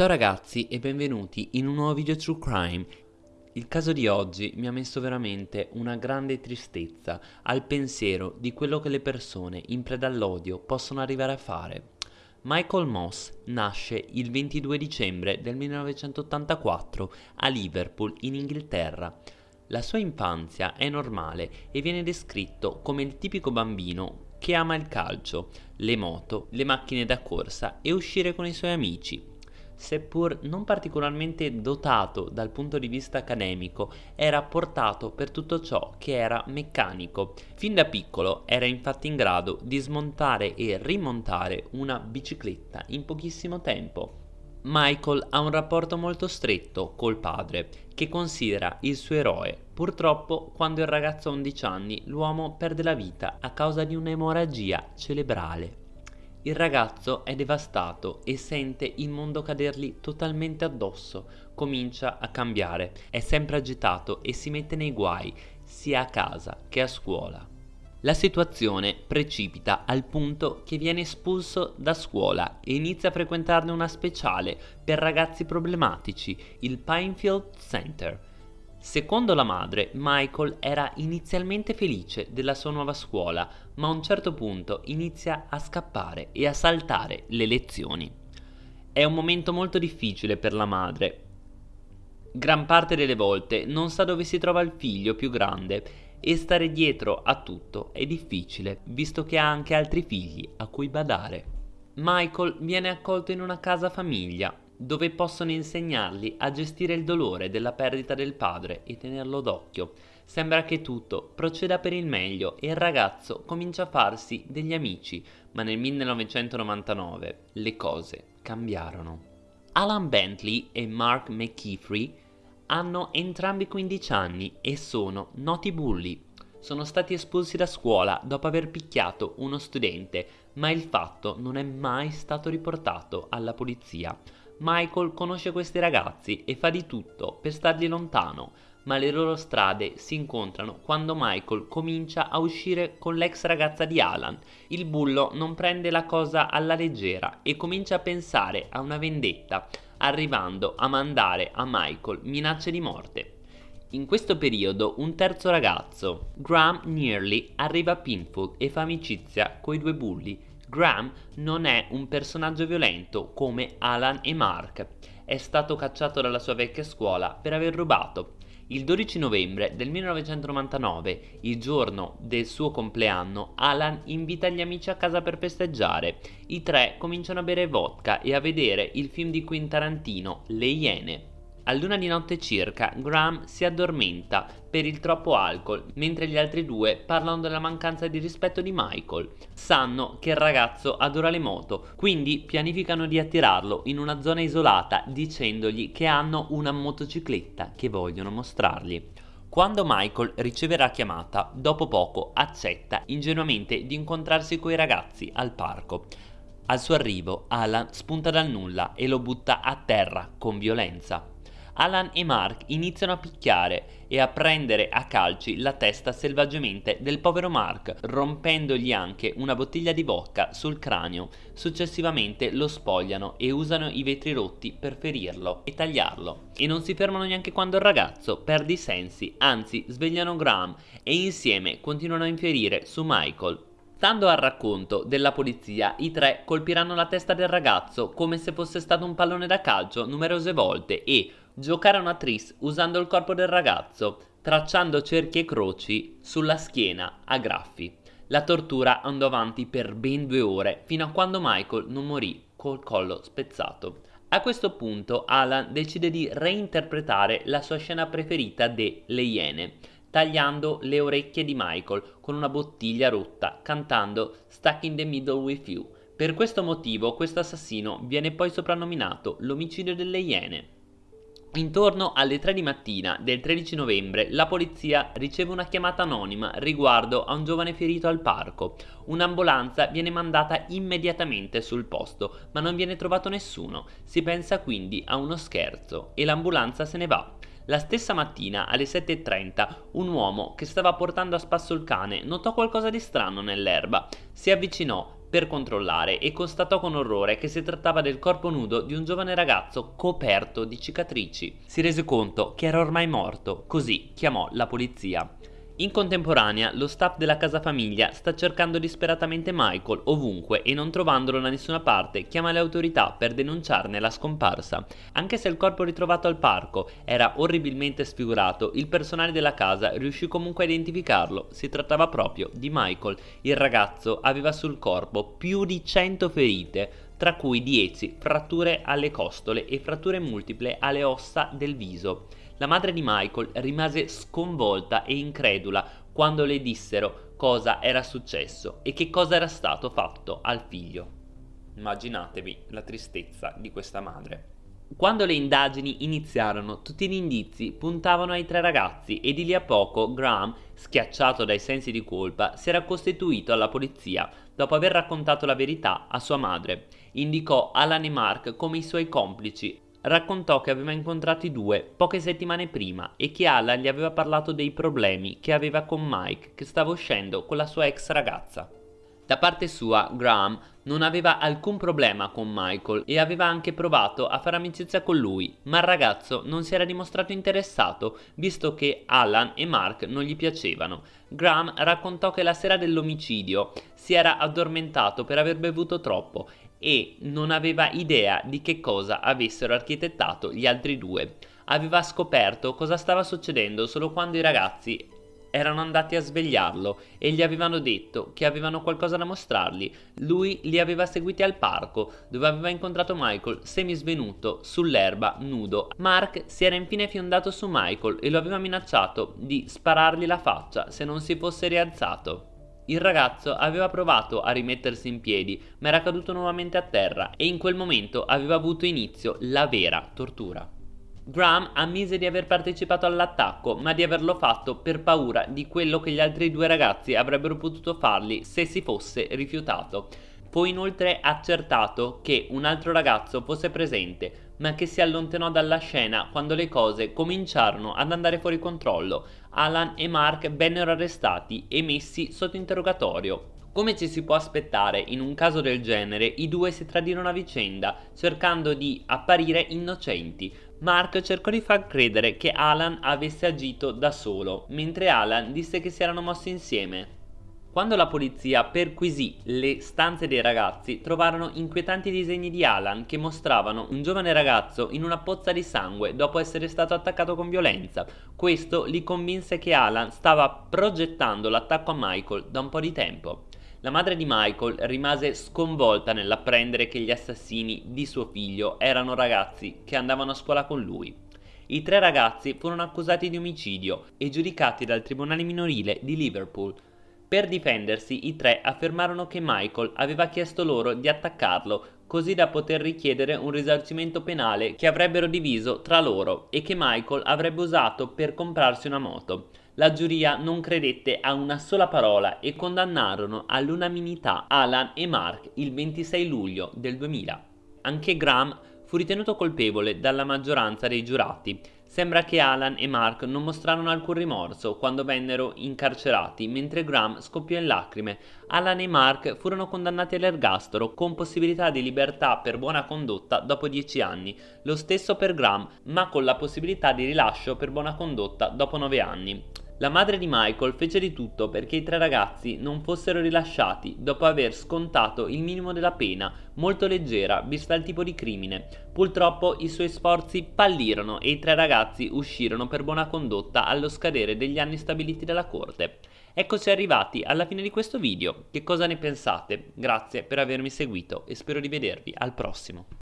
Ciao ragazzi e benvenuti in un nuovo video True Crime. Il caso di oggi mi ha messo veramente una grande tristezza al pensiero di quello che le persone in preda all'odio possono arrivare a fare. Michael Moss nasce il 22 dicembre del 1984 a Liverpool in Inghilterra. La sua infanzia è normale e viene descritto come il tipico bambino che ama il calcio, le moto, le macchine da corsa e uscire con i suoi amici seppur non particolarmente dotato dal punto di vista accademico, era portato per tutto ciò che era meccanico. Fin da piccolo era infatti in grado di smontare e rimontare una bicicletta in pochissimo tempo. Michael ha un rapporto molto stretto col padre, che considera il suo eroe. Purtroppo, quando il ragazzo ha 11 anni, l'uomo perde la vita a causa di un'emorragia cerebrale. Il ragazzo è devastato e sente il mondo cadergli totalmente addosso, comincia a cambiare, è sempre agitato e si mette nei guai, sia a casa che a scuola. La situazione precipita al punto che viene espulso da scuola e inizia a frequentarne una speciale per ragazzi problematici, il Pinefield Center. Secondo la madre, Michael era inizialmente felice della sua nuova scuola, ma a un certo punto inizia a scappare e a saltare le lezioni. È un momento molto difficile per la madre. Gran parte delle volte non sa dove si trova il figlio più grande e stare dietro a tutto è difficile, visto che ha anche altri figli a cui badare. Michael viene accolto in una casa famiglia, dove possono insegnargli a gestire il dolore della perdita del padre e tenerlo d'occhio. Sembra che tutto proceda per il meglio e il ragazzo comincia a farsi degli amici, ma nel 1999 le cose cambiarono. Alan Bentley e Mark McKeefrey hanno entrambi 15 anni e sono noti bulli. Sono stati espulsi da scuola dopo aver picchiato uno studente, ma il fatto non è mai stato riportato alla polizia. Michael conosce questi ragazzi e fa di tutto per stargli lontano, ma le loro strade si incontrano quando Michael comincia a uscire con l'ex ragazza di Alan. Il bullo non prende la cosa alla leggera e comincia a pensare a una vendetta, arrivando a mandare a Michael minacce di morte. In questo periodo un terzo ragazzo, Graham Nearly, arriva a Pinfoot e fa amicizia coi due bulli Graham non è un personaggio violento come Alan e Mark. È stato cacciato dalla sua vecchia scuola per aver rubato. Il 12 novembre del 1999, il giorno del suo compleanno, Alan invita gli amici a casa per festeggiare. I tre cominciano a bere vodka e a vedere il film di Quentin Tarantino, Le Iene. A luna di notte circa, Graham si addormenta per il troppo alcol, mentre gli altri due parlano della mancanza di rispetto di Michael. Sanno che il ragazzo adora le moto, quindi pianificano di attirarlo in una zona isolata dicendogli che hanno una motocicletta che vogliono mostrargli. Quando Michael riceve la chiamata, dopo poco accetta ingenuamente di incontrarsi coi ragazzi al parco. Al suo arrivo, Alan spunta dal nulla e lo butta a terra con violenza. Alan e Mark iniziano a picchiare e a prendere a calci la testa selvaggiamente del povero Mark, rompendogli anche una bottiglia di vodka sul cranio. Successivamente lo spogliano e usano i vetri rotti per ferirlo e tagliarlo. E non si fermano neanche quando il ragazzo perde i sensi, anzi svegliano Graham e insieme continuano a infierire su Michael, Stando al racconto della polizia, i tre colpiranno la testa del ragazzo come se fosse stato un pallone da calcio numerose volte e, Giocarono a tris usando il corpo del ragazzo, tracciando cerchi e croci sulla schiena a graffi. La tortura andò avanti per ben due ore, fino a quando Michael non morì col collo spezzato. A questo punto Alan decide di reinterpretare la sua scena preferita de Le Iene, tagliando le orecchie di Michael con una bottiglia rotta, cantando Stuck in the Middle with You. Per questo motivo questo assassino viene poi soprannominato l'omicidio delle Iene. Intorno alle 3 di mattina del 13 novembre la polizia riceve una chiamata anonima riguardo a un giovane ferito al parco. Un'ambulanza viene mandata immediatamente sul posto, ma non viene trovato nessuno. Si pensa quindi a uno scherzo e l'ambulanza se ne va. La stessa mattina alle 7.30 un uomo che stava portando a spasso il cane notò qualcosa di strano nell'erba. Si avvicinò per controllare e constatò con orrore che si trattava del corpo nudo di un giovane ragazzo coperto di cicatrici. Si rese conto che era ormai morto, così chiamò la polizia. In contemporanea, lo staff della casa famiglia sta cercando disperatamente Michael ovunque e non trovandolo da nessuna parte chiama le autorità per denunciarne la scomparsa. Anche se il corpo ritrovato al parco era orribilmente sfigurato, il personale della casa riuscì comunque a identificarlo. Si trattava proprio di Michael. Il ragazzo aveva sul corpo più di 100 ferite, tra cui 10 fratture alle costole e fratture multiple alle ossa del viso. La madre di Michael rimase sconvolta e incredula quando le dissero cosa era successo e che cosa era stato fatto al figlio. Immaginatevi la tristezza di questa madre. Quando le indagini iniziarono, tutti gli indizi puntavano ai tre ragazzi e di lì a poco Graham, schiacciato dai sensi di colpa, si era costituito alla polizia dopo aver raccontato la verità a sua madre. Indicò Alan e Mark come i suoi complici raccontò che aveva incontrato i due poche settimane prima e che Alan gli aveva parlato dei problemi che aveva con Mike che stava uscendo con la sua ex ragazza. Da parte sua, Graham non aveva alcun problema con Michael e aveva anche provato a fare amicizia con lui, ma il ragazzo non si era dimostrato interessato visto che Alan e Mark non gli piacevano. Graham raccontò che la sera dell'omicidio si era addormentato per aver bevuto troppo e non aveva idea di che cosa avessero architettato gli altri due. Aveva scoperto cosa stava succedendo solo quando i ragazzi erano andati a svegliarlo e gli avevano detto che avevano qualcosa da mostrargli. Lui li aveva seguiti al parco, dove aveva incontrato Michael semisvenuto sull'erba nudo. Mark si era infine fiondato su Michael e lo aveva minacciato di sparargli la faccia se non si fosse rialzato. Il ragazzo aveva provato a rimettersi in piedi, ma era caduto nuovamente a terra e in quel momento aveva avuto inizio la vera tortura. Graham ammise di aver partecipato all'attacco, ma di averlo fatto per paura di quello che gli altri due ragazzi avrebbero potuto fargli se si fosse rifiutato. Poi inoltre accertato che un altro ragazzo fosse presente, ma che si allontanò dalla scena quando le cose cominciarono ad andare fuori controllo. Alan e Mark vennero arrestati e messi sotto interrogatorio. Come ci si può aspettare in un caso del genere, i due si tradirono a vicenda, cercando di apparire innocenti. Mark cercò di far credere che Alan avesse agito da solo, mentre Alan disse che si erano mossi insieme. Quando la polizia perquisì le stanze dei ragazzi, trovarono inquietanti disegni di Alan che mostravano un giovane ragazzo in una pozza di sangue dopo essere stato attaccato con violenza. Questo li convinse che Alan stava progettando l'attacco a Michael da un po' di tempo. La madre di Michael rimase sconvolta nell'apprendere che gli assassini di suo figlio erano ragazzi che andavano a scuola con lui. I tre ragazzi furono accusati di omicidio e giudicati dal tribunale minorile di Liverpool per difendersi i tre affermarono che Michael aveva chiesto loro di attaccarlo così da poter richiedere un risarcimento penale che avrebbero diviso tra loro e che Michael avrebbe usato per comprarsi una moto. La giuria non credette a una sola parola e condannarono all'unanimità Alan e Mark il 26 luglio del 2000. Anche Graham fu ritenuto colpevole dalla maggioranza dei giurati. Sembra che Alan e Mark non mostrarono alcun rimorso quando vennero incarcerati, mentre Graham scoppiò in lacrime. Alan e Mark furono condannati all'ergastolo con possibilità di libertà per buona condotta dopo 10 anni, lo stesso per Graham, ma con la possibilità di rilascio per buona condotta dopo 9 anni. La madre di Michael fece di tutto perché i tre ragazzi non fossero rilasciati dopo aver scontato il minimo della pena, molto leggera vista il tipo di crimine. Purtroppo i suoi sforzi fallirono e i tre ragazzi uscirono per buona condotta allo scadere degli anni stabiliti dalla corte. Eccoci arrivati alla fine di questo video, che cosa ne pensate? Grazie per avermi seguito e spero di vedervi al prossimo.